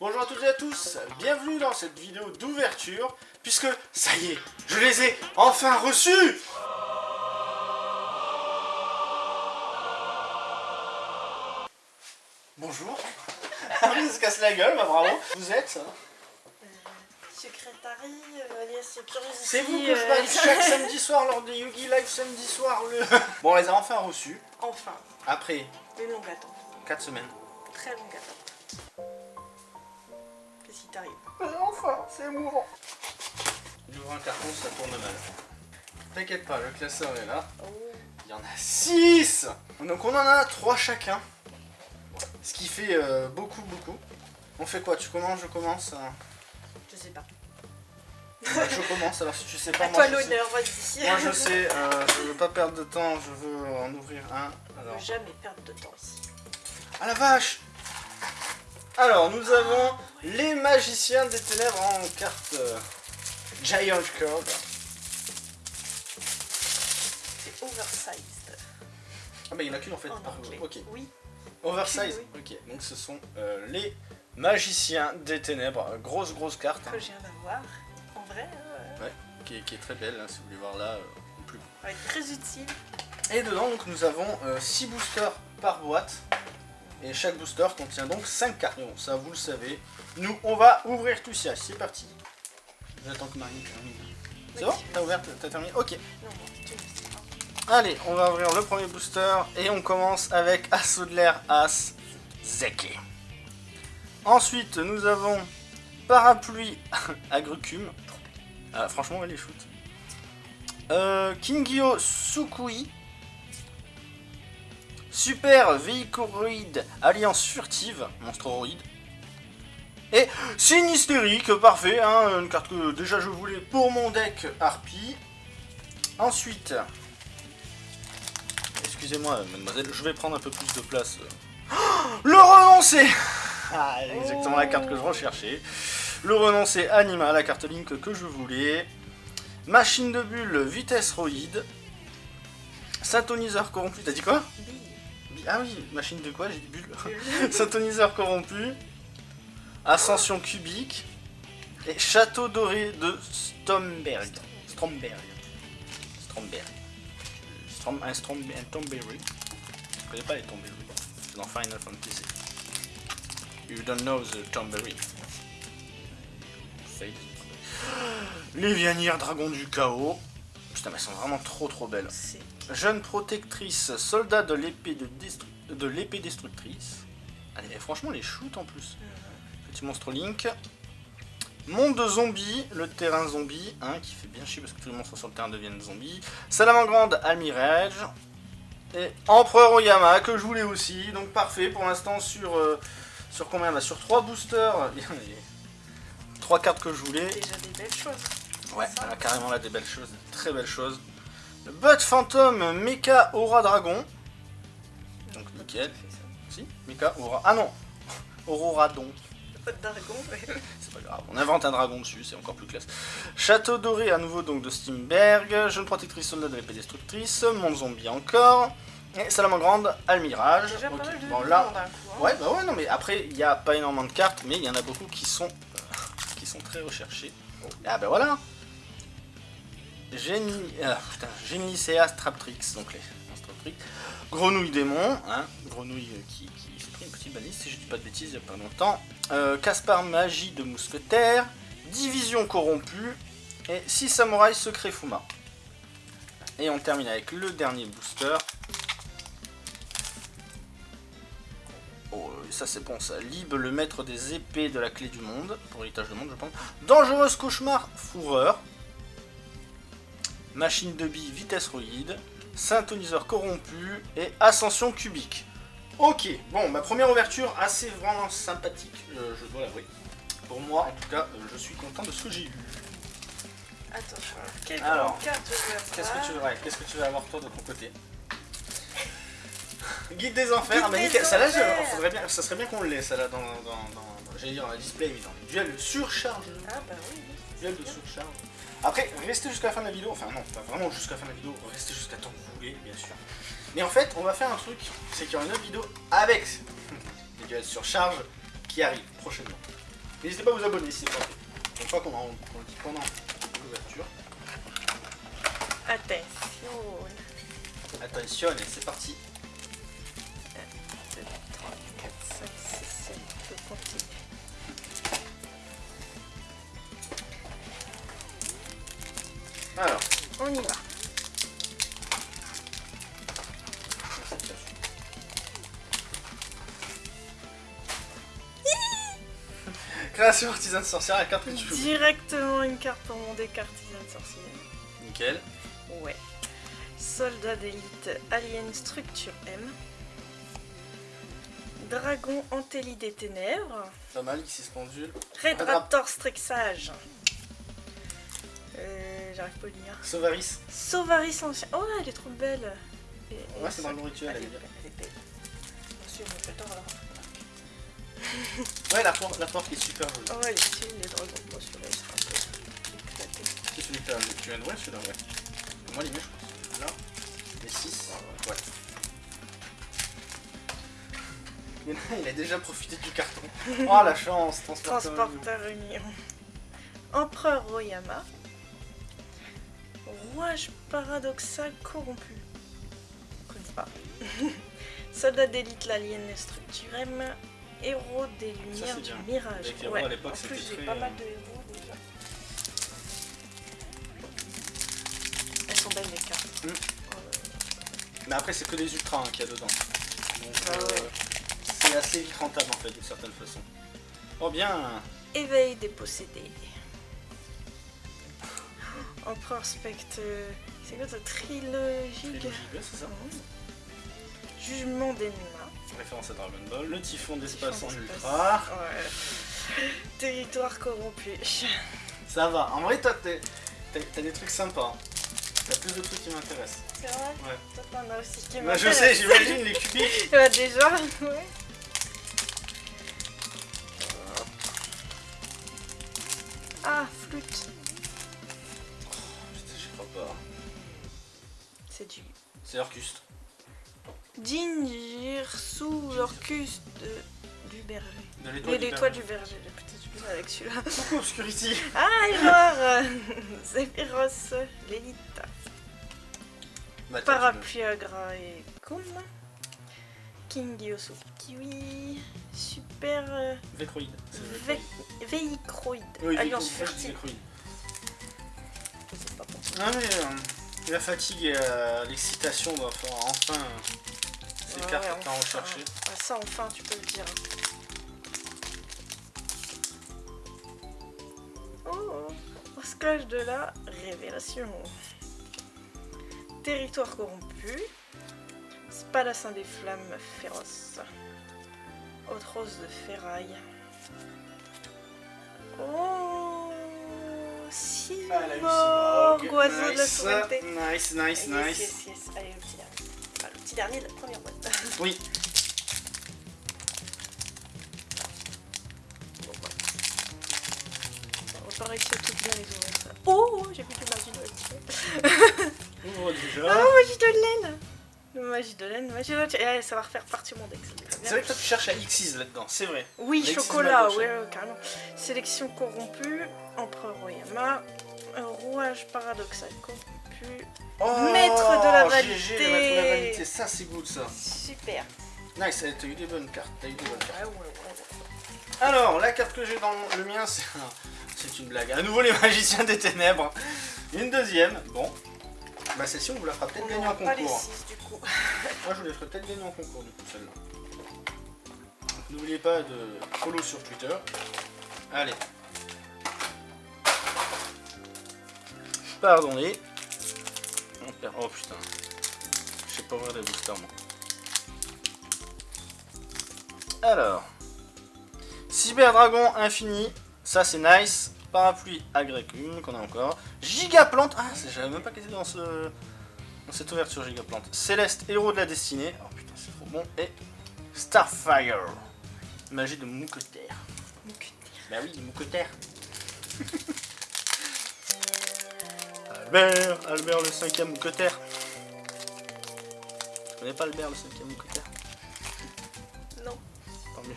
Bonjour à toutes et à tous, bienvenue dans cette vidéo d'ouverture, puisque ça y est, je les ai enfin reçus Bonjour Elle se casse la gueule, bah bravo Vous êtes ça Secrétarie, euh, alias Curiosity. C'est vous que je euh, balle chaque samedi soir lors des Yugi Live samedi soir le... Bon, on les a enfin reçus, Enfin, après une longue attente. 4 semaines. Très longue attente. Qu'est-ce qui t'arrive Enfin, c'est émouvant Il ouvre un carton, ça tourne mal. T'inquiète pas, le classeur est là. Oh, Il y en a 6 Donc on en a 3 chacun. Ce qui fait euh, beaucoup, beaucoup. On fait quoi? Tu commences, je commence euh je sais pas. Bah, Je commence, alors si tu sais pas, À moi toi je sais. l'honneur, vas-y. Moi je sais, euh, je veux pas perdre de temps, je veux en ouvrir un. Alors. peut jamais perdre de temps ici. Ah la vache Alors nous avons les magiciens des ténèbres en carte euh, Giant Card. C'est oversized. Ah bah il y en a qu'une en fait. En par- anglais. ok. Oui. Oversize. Ok, donc ce sont euh, les magiciens des ténèbres. Grosse grosse carte. hein, Que je viens d'avoir. En vrai, euh, qui, est, qui est très belle, hein, si vous voulez voir là. euh, en plus. être très utile. Et dedans donc nous avons 6 boosters par boîte. Et chaque booster contient donc 5 cartes. Bon, ça vous le savez. Nous on va ouvrir tout ça. C'est parti. J'attends que Marine termine. C'est bon? T'as ouvert T'as terminé? Ok. Allez, on va ouvrir le premier booster et on commence avec Assaut de l'air As Zeke. Ensuite, nous avons Parapluie Agrucum. Ah, franchement, elle est shoot. Euh, Kingyo Sukui. Super Véhicoroïde Alliance Furtive, Monstroroïde. Et Sinistérique, parfait, hein, une carte que déjà je voulais pour mon deck Harpie. Ensuite, Excusez-moi, mademoiselle, je vais prendre un peu plus de place. Le renoncé Ah, exactement la carte que je recherchais. Le renoncé anima, la carte Link que je voulais. Machine de bulle, vitesse roïde. Syntoniseur corrompu, t'as dit quoi? Ah oui, machine de quoi J'ai dit bulle. Syntoniseur corrompu. Ascension cubique. Et château doré de Stromberg. Stromberg. Stromberg. Strom, un, Strom, un Tomberry. Je connais pas les Tomberry. Dans Final Fantasy. You don't know the Tomberry. Les Vianières Dragons du Chaos. Putain, mais elles sont vraiment trop trop belles. Jeune protectrice, soldat de l'épée de, l'épée destructrice. Allez, franchement, les shoot en plus. Petit monstre Link. Monde de zombies, le terrain zombie, hein, qui fait bien chier parce que tous les monstres sur le terrain deviennent zombies. Salamandre Almirage. Et Empereur Oyama, que je voulais aussi. Donc parfait pour l'instant sur. euh, sur combien? Là Sur 3 boosters. Il y a les 3 cartes que je voulais. déjà des belles choses. Ouais, elle a carrément là des belles choses, des très belles choses. Le Bud Phantom Mecha Aura Dragon. Donc nickel. Si, Mecha Aura. Ah non Aurora Don. Pas de dragon, mais... C'est pas grave, on invente un dragon dessus, c'est encore plus classe. Château doré à nouveau donc de Steamberg, jeune protectrice soldat de l'épée destructrice, monde zombie encore, et Salamandre Almirage. Déjà Ok, pas mal de bon là, coup. hein. ouais bah ouais non mais après il n'y a pas énormément de cartes, mais il y en a beaucoup qui sont euh, qui sont très recherchées. Ah bah voilà. Génie, ah, putain, Génicea Straptrix, donc les monstres Trix. Grenouille démon, hein, grenouille qui, qui s'est pris une petite balise, si je dis pas de bêtises, il y a pas longtemps. Euh, Caspar Magie de Mousquetaire, Division corrompue, et 6 samouraïs secret Fuma. Et on termine avec le dernier booster. Oh, euh, ça c'est bon ça. Lib, le maître des épées de la clé du monde, pour l'héritage du monde je pense. Dangereuse cauchemar, fourreur. Machine de billes, vitesse roïde. Syntoniseur corrompu et ascension cubique. Ok, bon, ma première ouverture assez vraiment sympathique, euh, je dois l'avouer. Pour moi, en tout cas, euh, je suis content de ce que j'ai eu. Quelle Alors, carte avoir Qu'est-ce que tu veux, ouais, qu'est-ce que tu vas avoir toi de ton côté Guide des enfers, Guide des celle-là, enfers. je- faudrait bien, ça serait bien qu'on l'ait, celle-là, dans, dans, dans- j'allais dire, un display, mais dans les duels de surcharge. Ah bah oui, oui. Duel de surcharge. Après, restez jusqu'à la fin de la vidéo, enfin non, pas vraiment jusqu'à la fin de la vidéo, restez jusqu'à temps que vous voulez, bien sûr. Mais en fait, on va faire un truc, c'est qu'il y aura une autre vidéo avec les duels de surcharge qui arrive prochainement. N'hésitez pas à vous abonner si c'est pas fait. Une fois qu'on le dit pendant l'ouverture. Attention. Attention, c'est parti. 2, 3, 4, 5, 6, 7. On peut continuer. Alors, On y va. Création artisan de sorcière, la carte que tu veux. Directement une carte pour mon deck artisan sorcier. Nickel. Ouais. Soldat d'élite Alien Structure M. Dragon Antélie des Ténèbres. Pas mal, Xyz Pendule. Red. Raptor Strixage. J'arrive pas à le lire. Sauvaris. Sauvaris ancien. Oh, elle est trop belle. Et- et Ouais, c'est dans le rituel, Elle est est belle, elle est belle. Monsieur, on me fait tort, alors. Ouais, la porte, la porte est super jolie. Oh, elle est stylée. Bon, celui-là, il sera un peu éclaté. C'est celui que tu viens de voir, celui-là, ouais. Moi, les miens, je pense. Là, les 6. Ouais. Il a, il a déjà profité du carton. Oh la chance, transporteur. Transporteur Union. Empereur Royama. Rouage paradoxal corrompu. Connais pas. Soldat d'élite l'alien structure M. Héros des lumières du bien. mirage. Les rois, à en plus j'ai très, pas euh, mal de héros déjà. Elles sont belles les cartes. Mm. Euh, Mais après, c'est que des ultras hein, qu'il y a dedans. Donc, Ah euh, ouais. c'est assez vite rentable en fait, d'une certaine façon. Oh bien Éveil des possédés. Empereur Spectre. C'est quoi cette trilogie c'est ça. Jugement d'Enma. Référence à Dragon Ball. Le typhon d'espace en ultra. Ouais. Territoire corrompu. Ça va. En vrai, toi, t'as des trucs sympas. T'as plus de trucs qui m'intéressent. C'est vrai? Ouais. Toi t'en as aussi qui Bah, je m'intéressent. sais, j'imagine les cubiques. Ouais, déjà, ouais. Ah, flûte. C'est Orcust. Ginger sous l'orcus de... du berger. De l'étoile du du berger. J'ai plus mal avec celui-là. Coucou Obscurity. Ah, alors Zephyros, l'élite. Bah, Parapluie agra et Kum. King Yosu Kiwi. Super euh, Vécroïde. Véicroïde. Oui, Alliance furtive. Vécroïde. Je sais pas pourquoi. Non mais euh, la fatigue et euh, l'excitation doivent faire enfin ces cartes enfin. rechercher. Ah, ça, enfin, tu peux le dire. Oh, scratch de la révélation. Territoire corrompu. Spadassin des flammes féroces. Haute rose de ferraille. Oh, Simorg, oiseau de la nice, souveraineté. nice, nice, Yes, nice. yes, yes. Allez, le petit dernier. Ah, le petit dernier de la première boîte. Oui, Bon. On va pas réussir toutes bien les ouvrir ça. Oh, j'ai plus de magie de laine. ouvre déjà. Oh, magie de laine Magie de laine, magie de laine. Eh, ça va refaire partie de mon deck. c'est vrai que toi tu cherches à Xyz là-dedans, c'est vrai. Oui, chocolat, ouais, ouais, carrément. Sélection corrompue, Empereur Oyama, un rouage paradoxal corrompu. Oh, Maître de la validité. le maître de la validité, ça c'est good ça. Super. Nice, t'as eu des bonnes cartes, eu des bonnes cartes. Ouais, ouais, ouais, ouais. Alors, la carte que j'ai dans le mien, c'est c'est une blague. À nouveau les magiciens des ténèbres. Une deuxième, bon. Bah celle-ci on vous la fera peut-être gagner en pas les concours. 6 du coup. Moi je vous les ferai peut-être gagner en concours du coup celle-là. N'oubliez pas de follow sur Twitter. Allez. Pardonnez. Oh putain. Je sais pas ouvrir des boosters moi. Alors. Cyberdragon infini. Ça c'est nice. Parapluie agricule qu'on a encore. Gigaplante. Ah, j'avais même pas qu'elle était dans ce. Dans cette ouverture Gigaplante. Céleste, héros de la destinée. Oh putain, c'est trop bon. Et Starfire. Magie de mousquetaire. Bah oui, de Albert, Albert le cinquième mousquetaire. Tu connais pas Albert le cinquième mousquetaire Non. Tant mieux.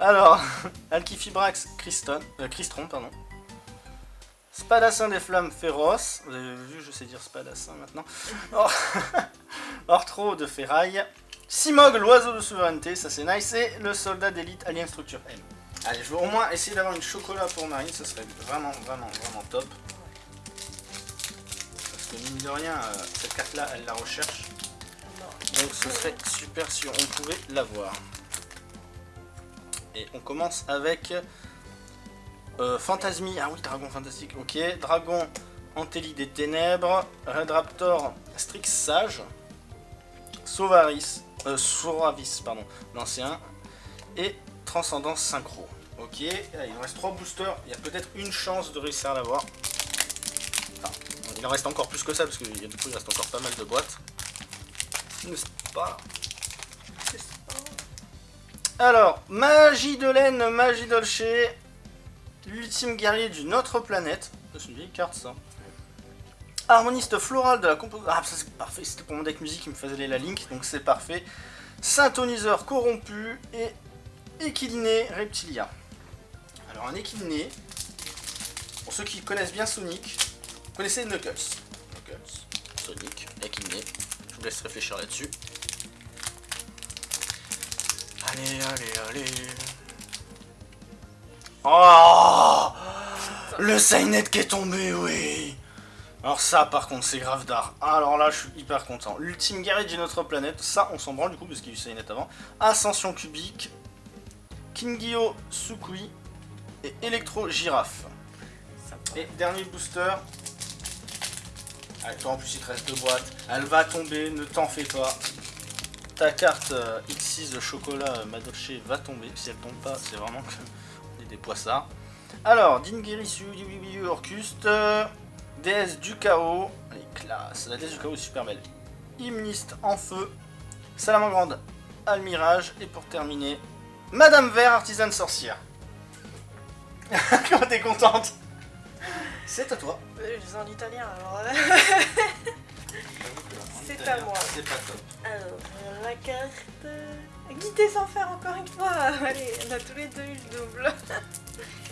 Alors, Alkifibrax Christon, euh, Christron, pardon. Spadassin des flammes féroces. Vous avez vu, je sais dire spadassin maintenant. Or... Ortro de ferraille. Simog, l'oiseau de souveraineté, ça c'est nice. Et le soldat d'élite Alien Structure M. Allez, je vais au moins essayer d'avoir une chocolat pour Marine, ça serait vraiment, vraiment, vraiment top. Mine de rien, euh, cette carte-là, elle la recherche. Donc ce serait super si on pouvait l'avoir. Et on commence avec euh, Fantasmi. Ah oui, Dragon Fantastique, ok. Dragon Antélie des Ténèbres. Red Raptor Strix Sage. Sauvaris. Euh, Soravis, pardon, l'ancien. Et Transcendance Synchro. Ok, Là, il nous reste 3 boosters. Il y a peut-être une chance de réussir à l'avoir. Il en reste encore plus que ça parce a du coup il reste encore pas mal de boîtes. Alors, magie de laine, magie dolce, l'ultime guerrier d'une autre planète. C'est une vieille carte ça. Harmoniste floral de la composition. Ah, ça c'est parfait, c'était pour mon deck musique qui me faisait aller la link, donc c'est parfait. Synthoniseur corrompu et équiliné reptilia. Alors, un équiliné, pour ceux qui connaissent bien Sonic, connaissez Knuckles? Knuckles, Sonic, équiliné. Je vous laisse réfléchir là-dessus. Allez, allez, allez. Oh Le Sainet qui est tombé, oui Alors ça, par contre, c'est grave d'art. Alors là, je suis hyper content. L'ultime guerrier de notre planète, ça, on s'en branle du coup, parce qu'il y a eu Sainet avant. Ascension cubique, Kingyo Sukui et Electro Girafe. Et dernier booster. Toi en plus il te reste deux boîtes. Elle va tomber, ne t'en fais pas. Ta carte euh, X6 de chocolat euh, Madolche va tomber. Si elle tombe pas, c'est vraiment que on est des poissards. Alors, Dingirisu, Orcuste, euh, déesse du chaos. Allez, classe. La déesse du chaos est super belle. Hymniste en feu. Salamandre Almirage. Et pour terminer, Madame Vert, artisane sorcière. Comment t'es contente? C'est à toi. Euh, Je les en italien alors. euh. C'est à moi. C'est pas top. Alors, la carte. euh, Guidée sans faire encore une fois. Allez, on a tous les deux eu le double.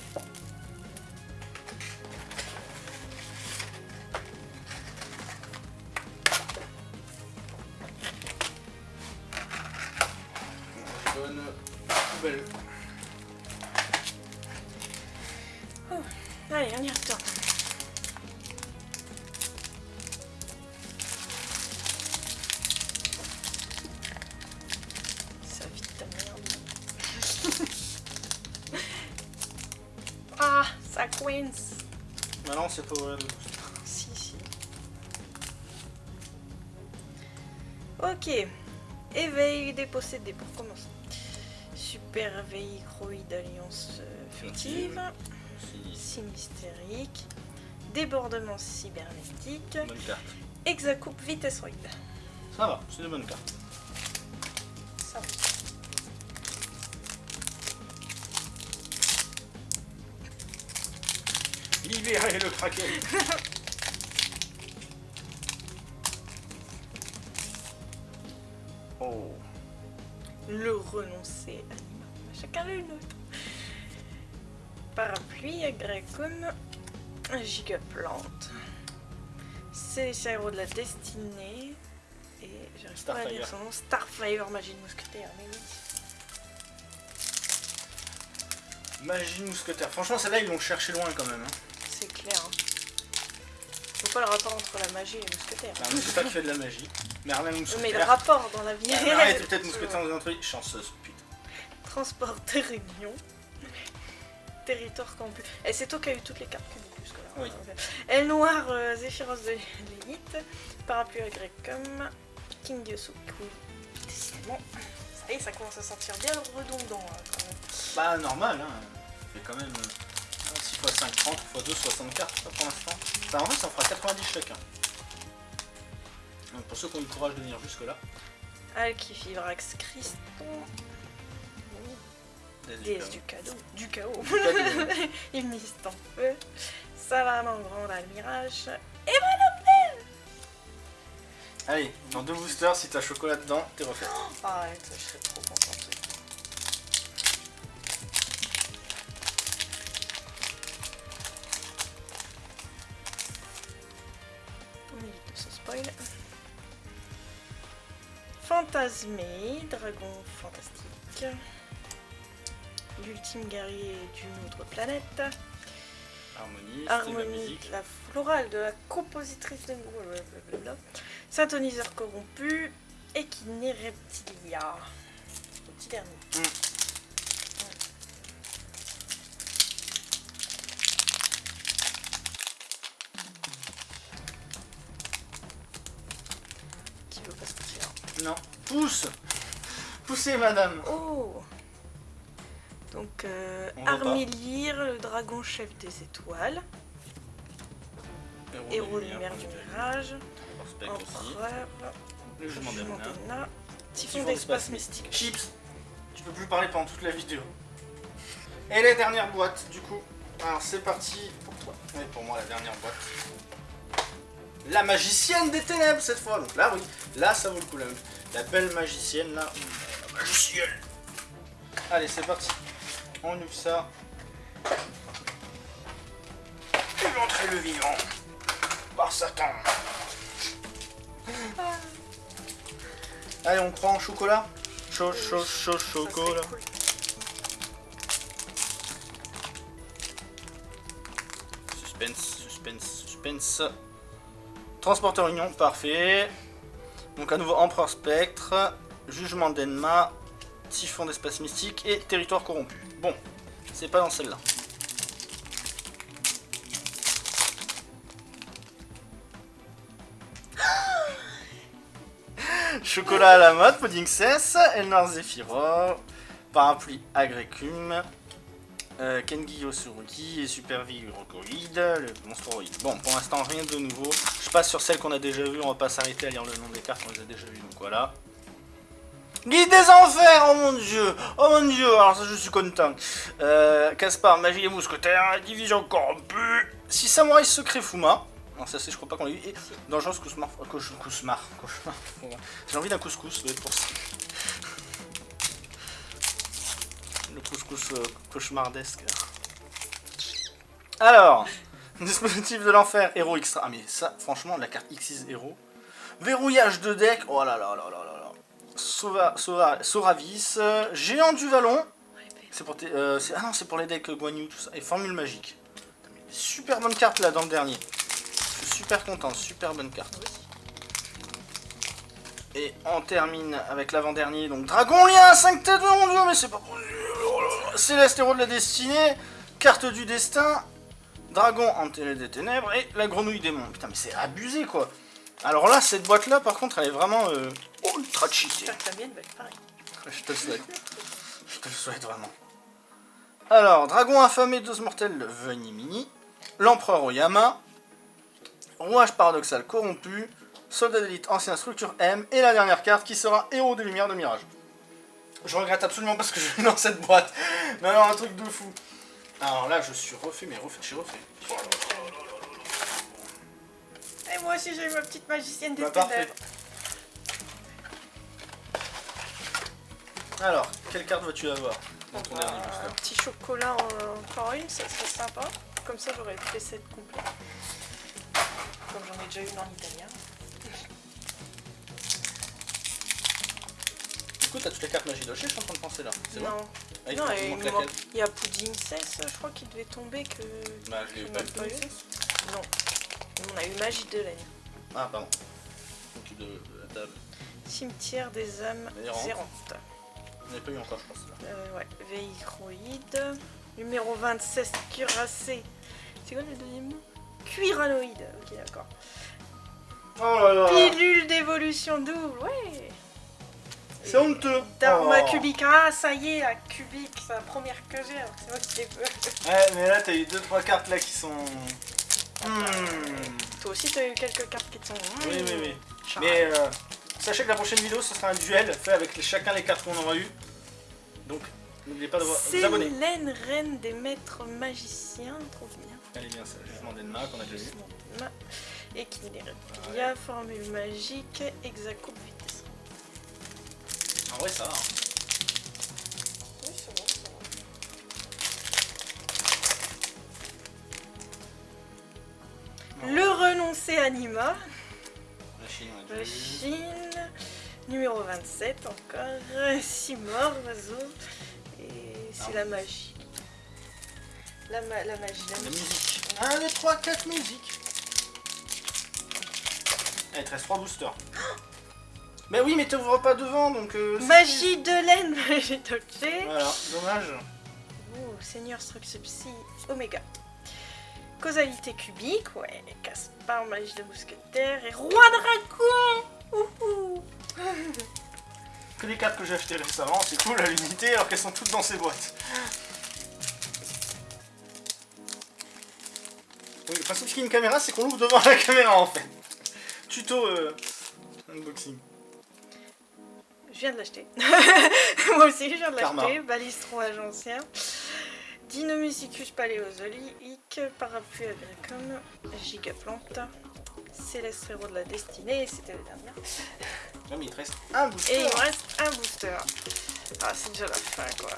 c'est pas vrai. de- Si, si. Ok. Éveil des possédés pour commencer. Super véhicroïde alliance euh, furtive. Si. Sinistérique. Débordement cybernétique. Bonne carte. Hexacoupe vitessoïde. Ça va, c'est une bonne carte. Libérez le kraken. oh. Le renoncer anima. Chacun le nôtre. Parapluie, agricum, gigaplante. C'est les héros de la destinée. Et j'arrive pas à dire Starfire. son nom. Starfire, magie de mousquetaire. Mais oui. Magie de mousquetaire. Franchement, celle-là, ils l'ont cherché loin quand même. Hein. C'est clair. Hein. Vois pas le rapport entre la magie et les mousquetaires. Enfin, c'est pas qui fait de la magie. Merlin Mais le mousquetaire. rapport dans la vie Ah, réelle. Peut-être mousquetaire dans un truc. Chanceuse, putain. Transport de réunion. Territoire campus. Et c'est toi qui as eu toutes les cartes publiques jusque-là. Oui. Elle noire, euh, Zéphyros de l'élite. Parapluie agricum. King Yosukui. Décidément. Ça y est, ça commence à sentir bien redondant hein, quand même. Bah, normal, hein. Fait quand même euh, 6 x 5, 30, x 2, 60 cartes, ça, pour l'instant. Ça, en vrai, ça en fera 90 chacun. Donc, pour ceux qui ont eu le courage de venir jusque-là, Alkifibrax Christon. désolé. Déesse du cadeau. Du chaos. Du en feu. Salamandre grande almirage. Allez, dans deux boosters, si t'as chocolat dedans, t'es refait. Arrête, je serais trop contente. Fantasmé, dragon fantastique. L'ultime guerrier d'une autre planète. Harmonie, la Harmonie, la florale de la compositrice de blablabla. Synthoniseur corrompu. Équiné reptilia. Petit dernier. Mm. Qui veut pas sortir Non. Pousse Poussez, madame Oh Donc, euh, le dragon chef des étoiles. Héros de lumière du mirage. Empereur. Le jugement Typhon d'espace mystique. Chips Tu peux plus parler pendant toute la vidéo. Et la dernière boîte, du coup. Alors, c'est parti pour toi. Et pour moi, la dernière boîte. La magicienne des ténèbres, cette fois. Donc là, oui. Là, ça vaut le coup. La, la belle magicienne, là. La magicienne Allez, c'est parti. On ouvre ça. Et l'entrée le vivant. Par Satan. Allez, on prend chocolat. Chaud, chaud, chaud, chocolat. cool. Suspense, suspense, suspense. Transporteur Union, parfait. Donc à nouveau Empereur Spectre, Jugement d'Enma, Typhon d'Espace Mystique et Territoire Corrompu. Bon, c'est pas dans celle-là. Chocolat à la mode, Pudding Cess, Elnar Zephyro, Parapluie Agrecum, euh, Kengi Yosurugi et Super Virocoïde, le monstoroïde. Bon, pour l'instant, rien de nouveau. Sur celles qu'on a déjà vues, on va pas s'arrêter à lire le nom des cartes, on les a déjà vues, donc voilà. Guide des enfers, oh mon dieu, oh mon dieu, alors ça je suis content. Euh, Caspar, Magie et Mousquetaire, Division Corrompue, 6 Samouraïs Secret Fuma. Non, ça c'est, je crois pas qu'on l'a eu. Et Dangereuse euh, Cauch- Cauchemar. Cauchemar. J'ai envie d'un couscous, doit être pour ça. Le couscous euh, cauchemardesque. Alors, dispositif de l'enfer, héros extra. Ah, mais ça, franchement, la carte X6 héros. Verrouillage de deck, oh là là là là là là. Sova, Sova, Soravis, euh, Géant du Vallon. C'est pour euh, ah non, c'est pour les decks euh, Guan Yu, tout ça. Et Formule Magique. Super bonne carte là dans le dernier. Super content, super bonne carte. Et on termine avec l'avant-dernier, donc Dragon Lien, 5 têtes, mon dieu, mais c'est pas. Oh. Céleste héros de la destinée, carte du destin, Dragon enterré des ténèbres et la grenouille démon. Putain, mais c'est abusé quoi. Alors là, cette boîte là, par contre, elle est vraiment euh, ultra cheatée. Je te le souhaite. Je te le souhaite vraiment. Alors, Dragon affamé, dose mortelle, Venimini. L'Empereur Oyama. Rouage paradoxal corrompu. Soldat d'élite, ancien structure M. Et la dernière carte qui sera Héros des Lumières de Mirage. Je regrette absolument parce que je suis dans cette boîte. Mais alors, un truc de fou. Alors là, je suis refait, mais refait, je suis refait. Et moi aussi j'ai eu ma petite magicienne des Bah, parfait. Alors, quelle carte vas-tu avoir dans ton Bah, dernier un booster petit chocolat en- encore une, ça serait sympa. Comme ça j'aurais le set complet. Comme j'en ai déjà une en italien. Coup, t'as toutes les cartes magie doshé, je suis en train de penser là. C'est bon Non, Ah, il non il il manque me laquelle manque- il y a Pudding Cess, je crois qu'il devait tomber que. Bah, je l'ai qu'on pas n'a eu. pas eu. Non. On a eu Magie de laine. Ah, pardon. Donc de, de la table. Cimetière des âmes Errantes. On n'a pas eu encore, je pense. Là. Euh, ouais, Véicroïde. Numéro 26, Cuirassé. C'est quoi le deuxième mot Cuiranoïde. Ok, d'accord. Oh là là Pilule d'évolution double, ouais. C'est honteux Dharma Oh. cubique. Ah, ça y est, la cubique, c'est la première que j'ai, alors que c'est moi qui l'ai fait. Ouais, mais là, t'as eu 2-3 cartes là qui sont... Hmm. Toi aussi, t'as eu quelques cartes qui te sont. Oui, oui, oui. Charles. Mais euh, sachez que la prochaine vidéo, ce sera un duel fait avec les- chacun les cartes qu'on aura eu. Donc, n'oubliez pas de vous abonner. Célène, reine des maîtres magiciens, trop bien. Elle est bien, ça. Jugement d'Enma qu'on a déjà vu. Ma- Équilibre. Il y a formule magique, exacoupe ça va. hein. Oui, c'est bon, c'est bon. Le renoncer anima, La Chine, on a la. Chine, Numéro 27 encore. 6 morts, oiseaux. Et c'est Ah. la magie. La, ma- la magie, la La musique. musique. 1, 2, 3, 4 musiques. Il te reste 3 boosters. Mais oui, mais t'ouvres pas devant, donc... euh, Magie de laine, magie d'objet. Voilà, dommage. Oh, Seigneur Strux Psy, Oméga. Causalité cubique, ouais. Caspar, magie de mousquetaire. Et roi dragon Ouhou. Que les cartes que j'ai achetées récemment, c'est cool à l'unité, alors qu'elles sont toutes dans ces boîtes. Oui, le principe qu'il y a une caméra, c'est qu'on l'ouvre devant la caméra, en fait. Tuto euh, unboxing. Je viens de l'acheter. Moi aussi, je viens de l'acheter. Balistron agencien. Dinomusicus paléozoïque. Parapluie agricome. Gigaplante. Céleste héros de la destinée. C'était le dernier. Non, mais il te reste un booster. Et il me reste un booster. Ah, c'est déjà la fin, quoi.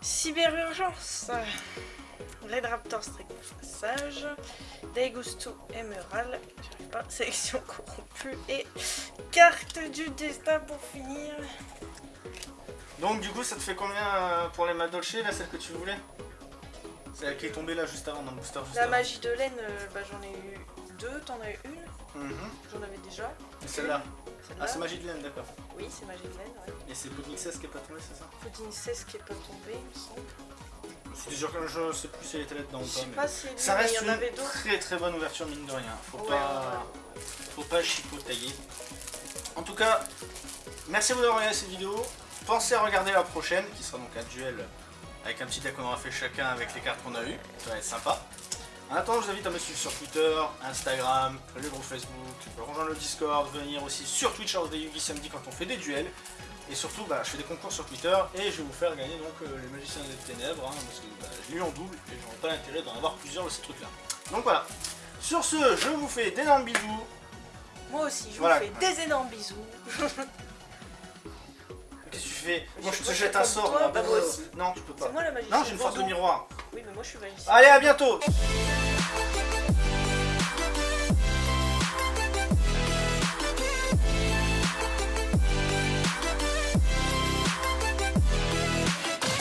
Cyberurgence. Red Raptor Strict Passage. Emerald. J'arrive pas. Sélection corrompue. Et carte du destin pour finir. Donc, du coup, ça te fait combien euh, pour les Madolche, là, celle que tu voulais? Celle qui est tombée là juste avant, dans le booster juste La avant. magie de laine, euh, bah, j'en ai eu deux. T'en as eu une? Mhm. J'en avais déjà. Et celle-là? Ah, c'est magie de laine, d'accord. Oui, c'est magie de laine. Ouais. Et c'est Pudding 16 qui est pas tombé, c'est ça? Pudding 16 qui est pas tombé, il me semble. C'est sûr que je sais plus si elle était là-dedans ou pas. mais- pas si Ça reste avait une très très bonne ouverture mine de rien. Faut Ouais, pas, faut pas chipotailler. En tout cas, merci à vous d'avoir regardé cette vidéo. Pensez à regarder la prochaine, qui sera donc un duel avec un petit deck qu'on aura fait chacun avec les cartes qu'on a eues. Ça va être sympa. En attendant, je vous invite à me suivre sur Twitter, Instagram, le groupe Facebook, rejoindre le Discord, venir aussi sur Twitch hors des Yugi samedi quand on fait des duels. Et surtout, bah, je fais des concours sur Twitter et je vais vous faire gagner donc euh, les magiciens des ténèbres, hein, parce que bah, je l'ai eu en double et j'aurais pas l'intérêt d'en avoir plusieurs de ces trucs-là. Donc voilà. Sur ce, je vous fais d'énormes bisous. Moi aussi, je Voilà. vous fais des énormes bisous. Qu'est-ce que tu fais? Moi je te jette un sort. toi, bah, moi aussi. Non, tu peux pas. C'est moi la. Non, j'ai une force de miroir. Oui, mais moi je suis magicienne. Allez, à bientôt